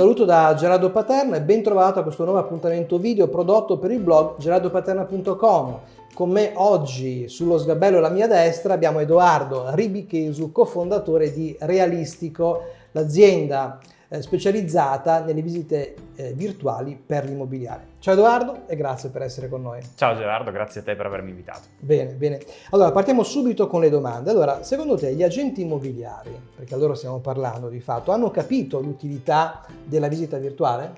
saluto da Gerardo Paterna e ben trovato a questo nuovo appuntamento video prodotto per il blog gerardopaterna.com. Con me oggi sullo sgabello alla mia destra abbiamo Edoardo Ribichesu, cofondatore di Realistico, l'azienda specializzata nelle visite eh, virtuali per l'immobiliare. Ciao Edoardo e grazie per essere con noi. Ciao Gerardo, grazie a te per avermi invitato. Bene, bene. Allora partiamo subito con le domande. Allora, secondo te gli agenti immobiliari, perché allora stiamo parlando di fatto, hanno capito l'utilità della visita virtuale?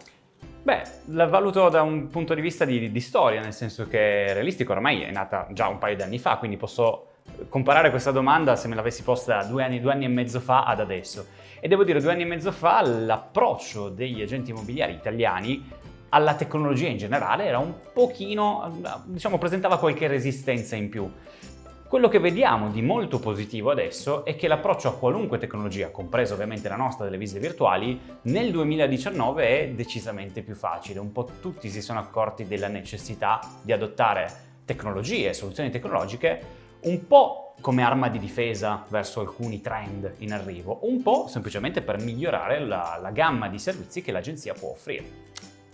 Beh, la valuto da un punto di vista di, di storia, nel senso che Realistico ormai è nata già un paio di anni fa, quindi posso comparare questa domanda se me l'avessi posta due anni, due anni e mezzo fa ad adesso. E devo dire, due anni e mezzo fa l'approccio degli agenti immobiliari italiani alla tecnologia in generale era un pochino, diciamo, presentava qualche resistenza in più. Quello che vediamo di molto positivo adesso è che l'approccio a qualunque tecnologia, compresa ovviamente la nostra delle visite virtuali, nel 2019 è decisamente più facile. Un po' tutti si sono accorti della necessità di adottare tecnologie, soluzioni tecnologiche un po' come arma di difesa verso alcuni trend in arrivo, un po' semplicemente per migliorare la, la gamma di servizi che l'agenzia può offrire.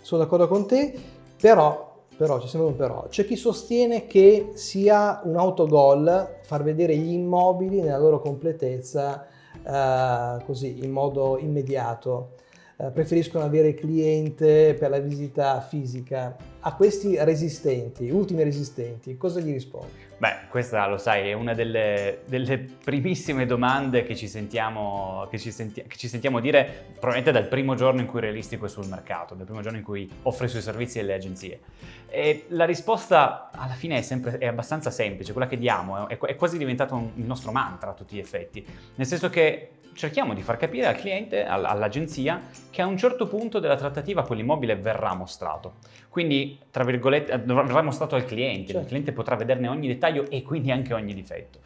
Sono d'accordo con te, però, però, c'è sempre un però, c'è chi sostiene che sia un autogol far vedere gli immobili nella loro completezza eh, così, in modo immediato. Eh, preferiscono avere cliente per la visita fisica. A questi resistenti, ultimi resistenti, cosa gli rispondi? Beh, questa lo sai, è una delle, delle primissime domande che ci, sentiamo, che, ci senti, che ci, sentiamo, dire probabilmente dal primo giorno in cui Realistico è sul mercato, dal primo giorno in cui offre i suoi servizi alle agenzie. E la risposta alla fine è, sempre, è abbastanza semplice, quella che diamo, è, è quasi diventato un, il nostro mantra a tutti gli effetti, nel senso che cerchiamo di far capire al cliente, all'agenzia, che a un certo punto della trattativa quell'immobile verrà mostrato. Quindi, tra virgolette, verrà mostrato al cliente, certo. il cliente potrà vederne ogni dettaglio e quindi anche ogni difetto.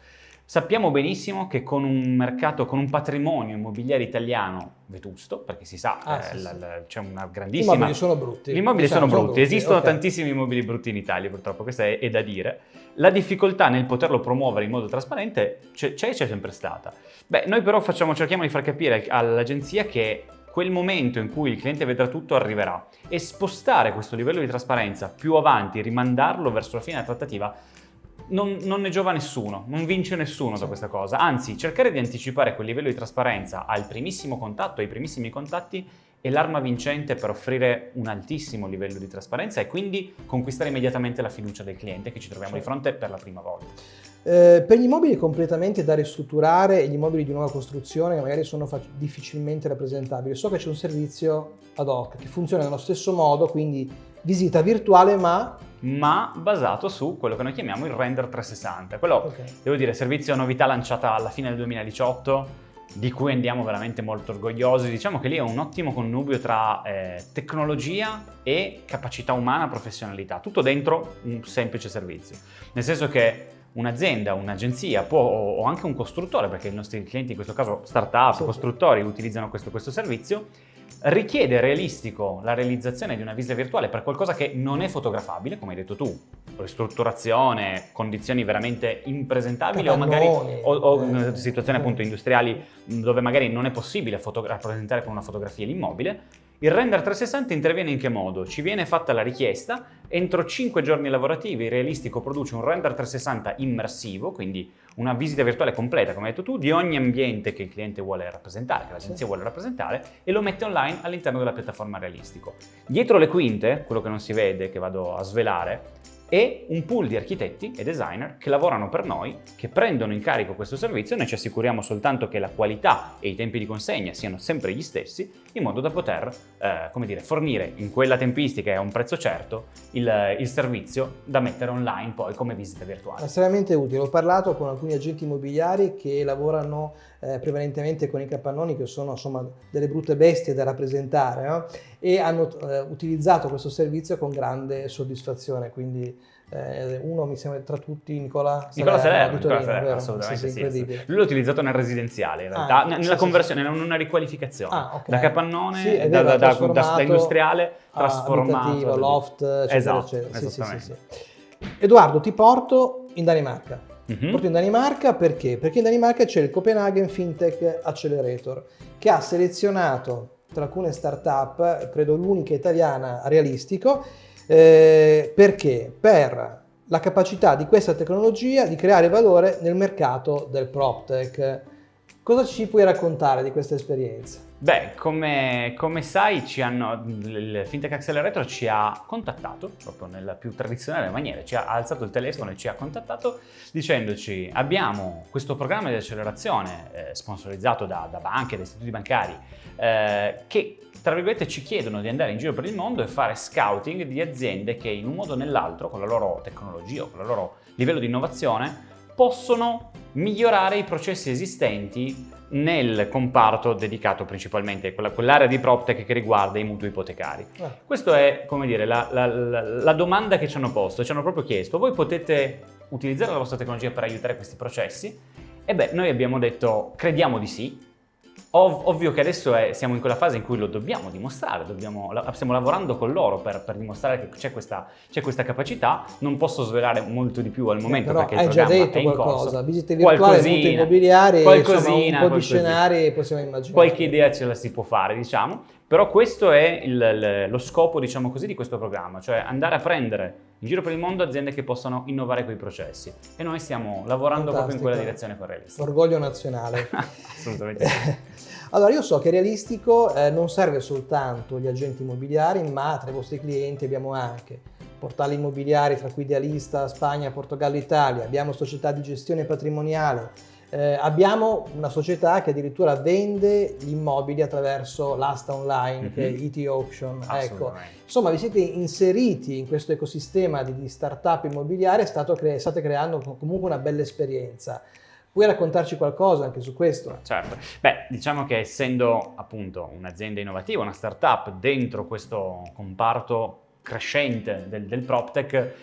Sappiamo benissimo che con un mercato, con un patrimonio immobiliare italiano vetusto, perché si sa, ah, eh, sì, sì. c'è una grandissima... Gli immobili sono brutti. Gli immobili diciamo, sono, brutti. brutti, esistono okay. tantissimi immobili brutti in Italia purtroppo, questo è, è da dire. La difficoltà nel poterlo promuovere in modo trasparente c'è e c'è sempre stata. Beh, noi però facciamo, cerchiamo di far capire all'agenzia che quel momento in cui il cliente vedrà tutto arriverà e spostare questo livello di trasparenza più avanti, rimandarlo verso la fine della trattativa, non, non, ne giova nessuno, non vince nessuno da questa cosa. Anzi, cercare di anticipare quel livello di trasparenza al primissimo contatto, ai primissimi contatti, è l'arma vincente per offrire un altissimo livello di trasparenza e quindi conquistare immediatamente la fiducia del cliente che ci troviamo certo. di fronte per la prima volta. Eh, per gli immobili completamente da ristrutturare e gli immobili di nuova costruzione che magari sono difficilmente rappresentabili, so che c'è un servizio ad hoc che funziona nello stesso modo, quindi visita virtuale ma ma basato su quello che noi chiamiamo il render 360. Quello, okay. devo dire, servizio novità lanciata alla fine del 2018, di cui andiamo veramente molto orgogliosi. Diciamo che lì è un ottimo connubio tra eh, tecnologia e capacità umana, professionalità, tutto dentro un semplice servizio. Nel senso che un'azienda, un'agenzia o anche un costruttore, perché i nostri clienti in questo caso start-up, sì. costruttori utilizzano questo, questo servizio, richiede realistico la realizzazione di una visita virtuale per qualcosa che non è fotografabile, come hai detto tu, ristrutturazione, condizioni veramente impresentabili o magari o, o eh, situazioni appunto industriali dove magari non è possibile rappresentare con una fotografia l'immobile, il render 360 interviene in che modo? Ci viene fatta la richiesta, entro 5 giorni lavorativi Realistico produce un render 360 immersivo, quindi una visita virtuale completa, come hai detto tu, di ogni ambiente che il cliente vuole rappresentare, che l'agenzia vuole rappresentare, e lo mette online all'interno della piattaforma Realistico. Dietro le quinte, quello che non si vede, che vado a svelare, e un pool di architetti e designer che lavorano per noi, che prendono in carico questo servizio, noi ci assicuriamo soltanto che la qualità e i tempi di consegna siano sempre gli stessi, in modo da poter, eh, come dire, fornire in quella tempistica e a un prezzo certo il, il, servizio da mettere online poi come visita virtuale. Estremamente utile, ho parlato con alcuni agenti immobiliari che lavorano eh, prevalentemente con i capannoni che sono insomma delle brutte bestie da rappresentare no? e hanno eh, utilizzato questo servizio con grande soddisfazione, quindi eh, uno mi sembra tra tutti Nicola Nicola Salerno, Nicola Salerno assolutamente sì, sì, sì, Lui l'ha utilizzato nel residenziale in ah, realtà, ah, nella conversione, in una riqualificazione, ah, okay. da capannone, da, da, da, da, industriale trasformato. loft, eccetera, esatto, eccetera. Edoardo, ti porto in Danimarca. Mm -hmm. Porto in Danimarca perché? Perché in Danimarca c'è il Copenhagen FinTech Accelerator che ha selezionato tra alcune start-up, credo l'unica italiana realistico, eh, perché? Per la capacità di questa tecnologia di creare valore nel mercato del PropTech. Cosa ci puoi raccontare di questa esperienza? Beh, come, come sai, hanno, il Fintech Accelerator ci ha contattato, proprio nella più tradizionale maniera, ci ha alzato il telefono e ci ha contattato dicendoci abbiamo questo programma di accelerazione eh, sponsorizzato da, da, banche, da istituti bancari, eh, che tra virgolette ci chiedono di andare in giro per il mondo e fare scouting di aziende che in un modo o nell'altro, con la loro tecnologia o con il loro livello di innovazione, possono migliorare i processi esistenti nel comparto dedicato principalmente a quell'area di PropTech che riguarda i mutui ipotecari. Eh. Questa è, come dire, la, la, la, la domanda che ci hanno posto, ci hanno proprio chiesto, voi potete utilizzare la vostra tecnologia per aiutare questi processi? E beh, noi abbiamo detto, crediamo di sì, Ov ovvio che adesso è, siamo in quella fase in cui lo dobbiamo dimostrare, dobbiamo, la, stiamo lavorando con loro per, per dimostrare che c'è questa, questa, capacità, non posso svelare molto di più al momento Però perché il programma già detto è in qualcosa, corso. visite virtuali, molto immobiliari, qualcosina, insomma, un po' di scenari possiamo immaginare. Qualche idea ce la si può fare, diciamo, però questo è il, lo scopo, diciamo così, di questo programma, cioè andare a prendere in giro per il mondo aziende che possano innovare quei processi e noi stiamo lavorando Fantastico. proprio in quella direzione con Realistic. Orgoglio nazionale. Assolutamente. Allora io so che Realistico eh, non serve soltanto gli agenti immobiliari, ma tra i vostri clienti abbiamo anche portali immobiliari tra cui Idealista, Spagna, Portogallo, Italia, abbiamo società di gestione patrimoniale, eh, abbiamo una società che addirittura vende gli immobili attraverso l'asta online, mm -hmm. che è ET Auction. Ecco. Insomma, vi siete inseriti in questo ecosistema di, di start-up immobiliare e cre state creando comunque una bella esperienza. Puoi raccontarci qualcosa anche su questo? Certo, beh diciamo che essendo appunto un'azienda innovativa, una startup dentro questo comparto crescente del, del PropTech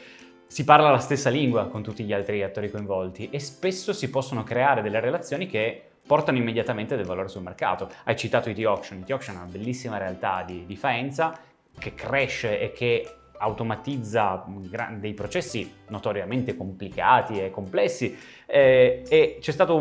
si parla la stessa lingua con tutti gli altri attori coinvolti e spesso si possono creare delle relazioni che portano immediatamente del valore sul mercato. Hai citato IT Auction, IT Auction è una bellissima realtà di, di Faenza che cresce e che automatizza dei processi notoriamente complicati e complessi eh, e c'è stato,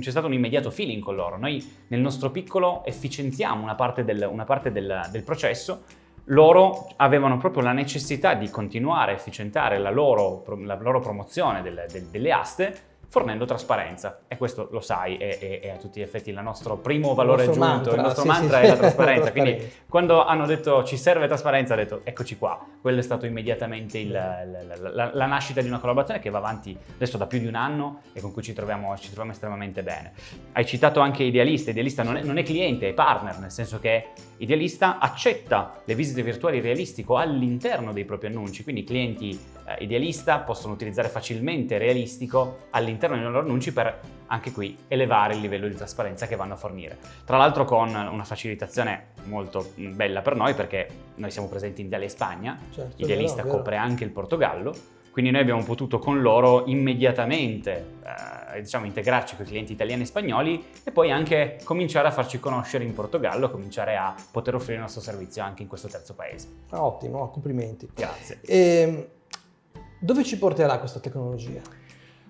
stato, un, immediato feeling con loro. Noi nel nostro piccolo efficientiamo una parte del, una parte del, del processo loro avevano proprio la necessità di continuare a efficientare la loro, la loro promozione delle, delle aste fornendo trasparenza. E questo lo sai è, è, è a tutti gli effetti il nostro primo valore aggiunto, mantra, il nostro sì, mantra sì, è la trasparenza, quindi quando hanno detto ci serve trasparenza ho detto eccoci qua, quello è stato immediatamente il, la, la, la, nascita di una collaborazione che va avanti adesso da più di un anno e con cui ci troviamo, ci troviamo estremamente bene. Hai citato anche Idealista, Idealista non è, non è cliente, è partner, nel senso che Idealista accetta le visite virtuali realistico all'interno dei propri annunci, quindi i clienti eh, Idealista possono utilizzare facilmente Realistico all'interno dei loro annunci per anche qui elevare il livello di trasparenza che vanno a fornire. Tra l'altro con una facilitazione molto bella per noi perché noi siamo presenti in Italia e Spagna, certo, Idealista vero, copre anche il Portogallo, quindi noi abbiamo potuto con loro immediatamente eh, diciamo, integrarci con i clienti italiani e spagnoli e poi anche cominciare a farci conoscere in Portogallo, cominciare a poter offrire il nostro servizio anche in questo terzo paese. Ah, ottimo, complimenti. Grazie. E, ehm, dove ci porterà questa tecnologia?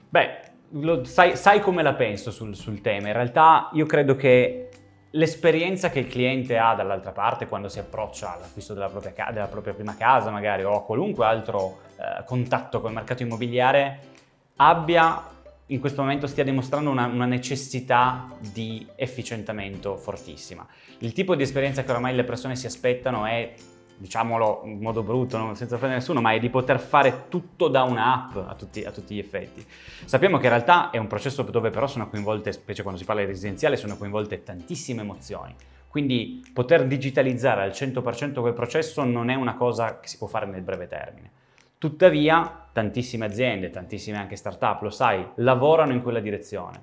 Beh, lo, sai, sai, come la penso sul, sul tema. In realtà io credo che l'esperienza che il cliente ha dall'altra parte quando si approccia all'acquisto della, della propria, prima casa magari o a qualunque altro eh, contatto con il mercato immobiliare abbia in questo momento stia dimostrando una, una, necessità di efficientamento fortissima. Il tipo di esperienza che oramai le persone si aspettano è diciamolo in modo brutto, no? senza offendere nessuno, ma è di poter fare tutto da un'app a a tutti gli effetti. Sappiamo che in realtà è un processo dove però sono coinvolte, specie quando si parla di residenziale, sono coinvolte tantissime emozioni. Quindi poter digitalizzare al 100% quel processo non è una cosa che si può fare nel breve termine. Tuttavia, tantissime aziende, tantissime anche start-up, lo sai, lavorano in quella direzione.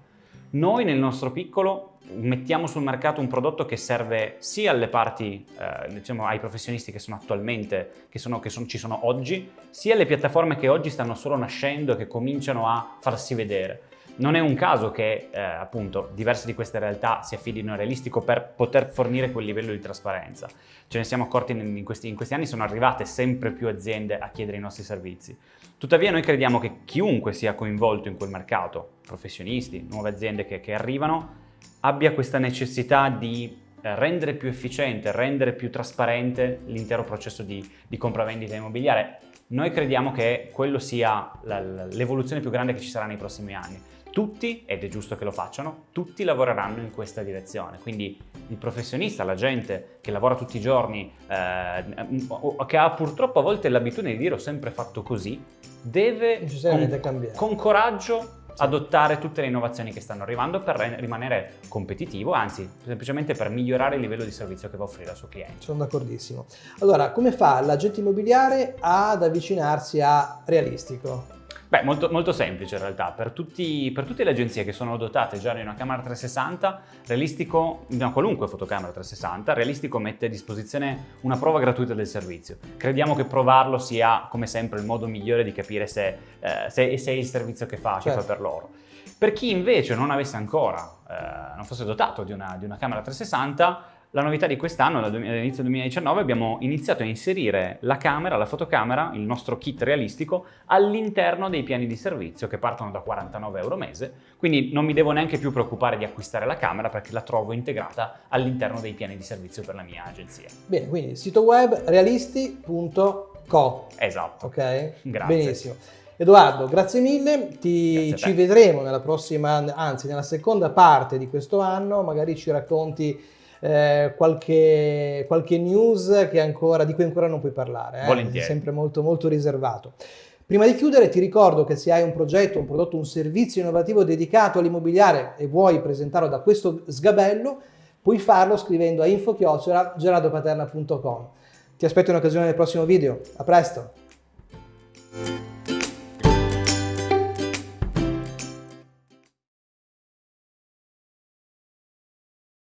Noi nel nostro piccolo mettiamo sul mercato un prodotto che serve sia alle parti, eh, diciamo ai professionisti che sono attualmente, che, sono, che sono, ci sono oggi, sia alle piattaforme che oggi stanno solo nascendo e che cominciano a farsi vedere. Non è un caso che eh, appunto diverse di queste realtà si affidino a Realistico per poter fornire quel livello di trasparenza. Ce ne siamo accorti in questi, in questi anni, sono arrivate sempre più aziende a chiedere i nostri servizi. Tuttavia noi crediamo che chiunque sia coinvolto in quel mercato, professionisti, nuove aziende che, che arrivano, abbia questa necessità di eh, rendere più efficiente, rendere più trasparente l'intero processo di, di compravendita immobiliare. Noi crediamo che quello sia l'evoluzione più grande che ci sarà nei prossimi anni. Tutti, ed è giusto che lo facciano, tutti lavoreranno in questa direzione. Quindi il professionista, la gente che lavora tutti i giorni, eh, che ha purtroppo a volte l'abitudine di dire ho sempre fatto così, deve con, con coraggio adottare tutte le innovazioni che stanno arrivando per rimanere competitivo, anzi semplicemente per migliorare il livello di servizio che va a offrire al suo cliente. Sono d'accordissimo. Allora, come fa l'agente immobiliare ad avvicinarsi a Realistico? Beh, molto, molto, semplice in realtà. Per, tutti, per, tutte le agenzie che sono dotate già di una camera 360, Realistico, di una qualunque fotocamera 360, Realistico mette a disposizione una prova gratuita del servizio. Crediamo che provarlo sia, come sempre, il modo migliore di capire se, eh, se, se è il servizio che fa, certo. che fa per loro. Per chi invece non avesse ancora, eh, non fosse dotato di una, di una camera 360, la novità di quest'anno, all'inizio 2019, abbiamo iniziato a inserire la camera, la fotocamera, il nostro kit realistico, all'interno dei piani di servizio che partono da 49 euro mese, quindi non mi devo neanche più preoccupare di acquistare la camera perché la trovo integrata all'interno dei piani di servizio per la mia agenzia. Bene, quindi sito web realisti.co. Esatto. Ok? Grazie. Benissimo. Edoardo, grazie mille, Ti, grazie ci vedremo nella prossima, anzi nella seconda parte di questo anno, magari ci racconti eh, qualche, qualche, news ancora, di cui ancora non puoi parlare. Eh? Volentieri. sempre molto, molto riservato. Prima di chiudere ti ricordo che se hai un progetto, un prodotto, un servizio innovativo dedicato all'immobiliare e vuoi presentarlo da questo sgabello, puoi farlo scrivendo a info-gerardopaterna.com. Ti aspetto in occasione del prossimo video. A presto!